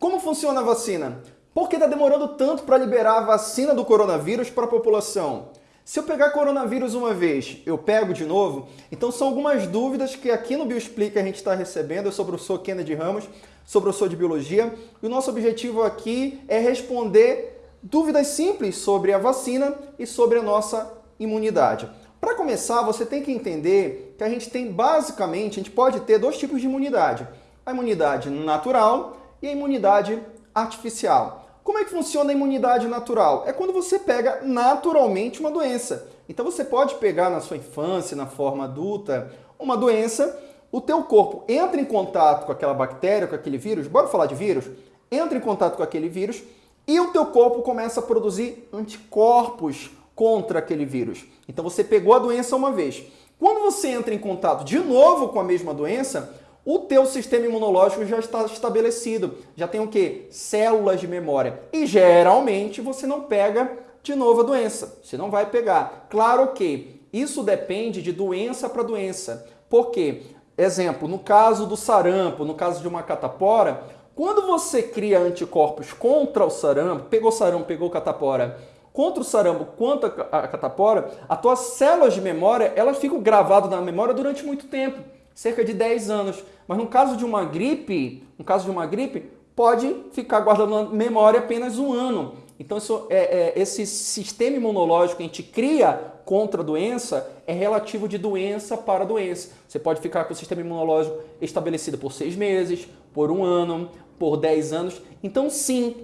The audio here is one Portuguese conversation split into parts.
Como funciona a vacina? Por que está demorando tanto para liberar a vacina do coronavírus para a população? Se eu pegar coronavírus uma vez, eu pego de novo? Então são algumas dúvidas que aqui no Bioexplica a gente está recebendo. Eu sou o professor Kennedy Ramos, sou professor de Biologia. E o nosso objetivo aqui é responder dúvidas simples sobre a vacina e sobre a nossa imunidade. Para começar, você tem que entender que a gente tem basicamente, a gente pode ter dois tipos de imunidade. A imunidade natural e a imunidade artificial. Como é que funciona a imunidade natural? É quando você pega naturalmente uma doença. Então você pode pegar na sua infância, na forma adulta, uma doença, o teu corpo entra em contato com aquela bactéria, com aquele vírus, bora falar de vírus? Entra em contato com aquele vírus e o teu corpo começa a produzir anticorpos contra aquele vírus. Então você pegou a doença uma vez. Quando você entra em contato de novo com a mesma doença, o teu sistema imunológico já está estabelecido. Já tem o quê? Células de memória. E geralmente você não pega de novo a doença. Você não vai pegar. Claro que isso depende de doença para doença. Por quê? Exemplo, no caso do sarampo, no caso de uma catapora, quando você cria anticorpos contra o sarampo, pegou sarampo, pegou catapora, contra o sarampo, contra a catapora, as tuas células de memória, elas ficam gravadas na memória durante muito tempo cerca de 10 anos. Mas no caso de uma gripe, no caso de uma gripe, pode ficar guardado na memória apenas um ano. Então, isso, é, é, esse sistema imunológico que a gente cria contra a doença é relativo de doença para doença. Você pode ficar com o sistema imunológico estabelecido por seis meses, por um ano, por 10 anos. Então, sim,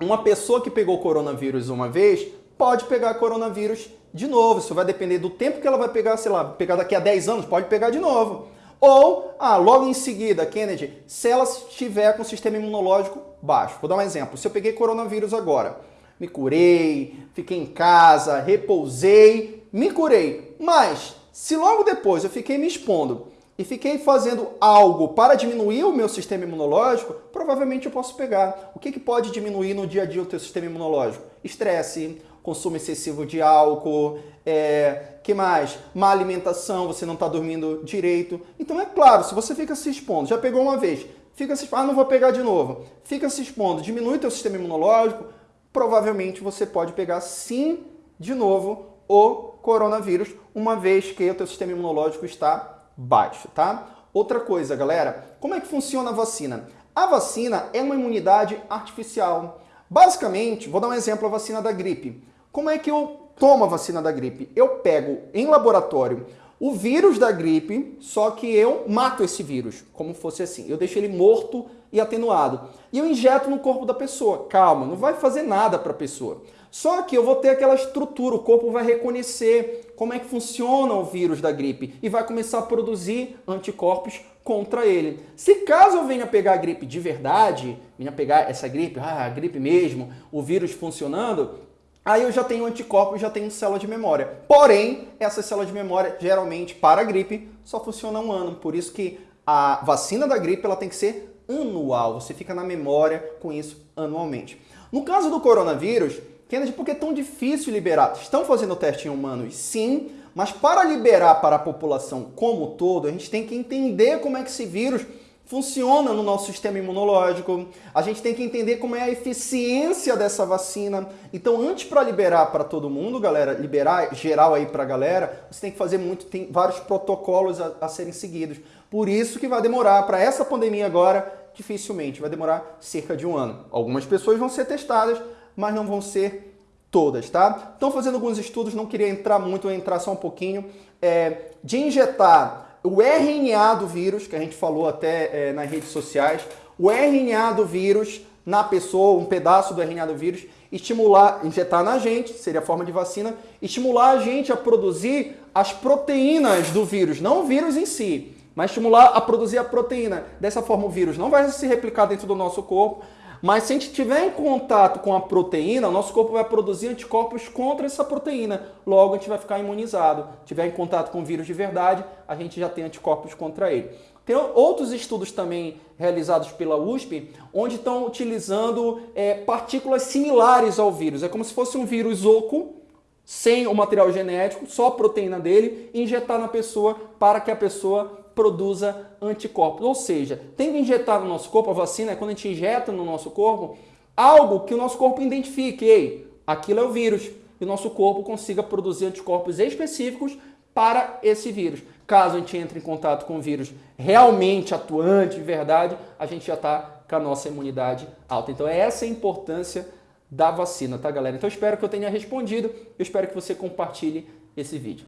uma pessoa que pegou coronavírus uma vez pode pegar coronavírus de novo. Isso vai depender do tempo que ela vai pegar, sei lá, pegar daqui a 10 anos, pode pegar de novo. Ou, ah, logo em seguida, Kennedy, se ela estiver com o sistema imunológico baixo. Vou dar um exemplo. Se eu peguei coronavírus agora, me curei, fiquei em casa, repousei, me curei. Mas, se logo depois eu fiquei me expondo e fiquei fazendo algo para diminuir o meu sistema imunológico, provavelmente eu posso pegar. O que, que pode diminuir no dia a dia o teu sistema imunológico? Estresse, consumo excessivo de álcool, é, que mais? Má alimentação, você não está dormindo direito. Então é claro, se você fica se expondo, já pegou uma vez, fica se expondo, ah, não vou pegar de novo, fica se expondo, diminui teu sistema imunológico, provavelmente você pode pegar sim de novo o coronavírus, uma vez que o teu sistema imunológico está baixo, tá? Outra coisa, galera, como é que funciona a vacina? A vacina é uma imunidade artificial. Basicamente, vou dar um exemplo, a vacina da gripe. Como é que eu tomo a vacina da gripe? Eu pego em laboratório o vírus da gripe, só que eu mato esse vírus, como fosse assim. Eu deixo ele morto e atenuado. E eu injeto no corpo da pessoa. Calma, não vai fazer nada para a pessoa. Só que eu vou ter aquela estrutura, o corpo vai reconhecer como é que funciona o vírus da gripe e vai começar a produzir anticorpos contra ele. Se caso eu venha pegar a gripe de verdade, venha pegar essa gripe, ah, a gripe mesmo, o vírus funcionando, Aí eu já tenho anticorpos, já tenho célula de memória. Porém, essa célula de memória, geralmente, para a gripe, só funciona um ano. Por isso que a vacina da gripe ela tem que ser anual. Você fica na memória com isso anualmente. No caso do coronavírus, Kennedy, por que é tão difícil liberar? Estão fazendo teste em humanos? Sim, mas para liberar para a população como todo, a gente tem que entender como é que esse vírus funciona no nosso sistema imunológico. A gente tem que entender como é a eficiência dessa vacina. Então, antes para liberar para todo mundo, galera, liberar geral aí para a galera, você tem que fazer muito, tem vários protocolos a, a serem seguidos. Por isso que vai demorar para essa pandemia agora, dificilmente, vai demorar cerca de um ano. Algumas pessoas vão ser testadas, mas não vão ser todas, tá? Estão fazendo alguns estudos, não queria entrar muito, entrar só um pouquinho, é, de injetar o RNA do vírus, que a gente falou até é, nas redes sociais, o RNA do vírus na pessoa, um pedaço do RNA do vírus, estimular, injetar na gente, seria a forma de vacina, estimular a gente a produzir as proteínas do vírus, não o vírus em si, mas estimular a produzir a proteína. Dessa forma o vírus não vai se replicar dentro do nosso corpo, mas se a gente tiver em contato com a proteína, o nosso corpo vai produzir anticorpos contra essa proteína. Logo, a gente vai ficar imunizado. Se tiver em contato com o vírus de verdade, a gente já tem anticorpos contra ele. Tem outros estudos também realizados pela USP, onde estão utilizando é, partículas similares ao vírus. É como se fosse um vírus oco, sem o material genético, só a proteína dele, injetar na pessoa para que a pessoa produza anticorpos. Ou seja, tem que injetar no nosso corpo, a vacina é quando a gente injeta no nosso corpo algo que o nosso corpo identifique. Ei, aquilo é o vírus. E o nosso corpo consiga produzir anticorpos específicos para esse vírus. Caso a gente entre em contato com vírus realmente atuante, de verdade, a gente já está com a nossa imunidade alta. Então, essa é a importância da vacina, tá, galera? Então, espero que eu tenha respondido. Eu espero que você compartilhe esse vídeo.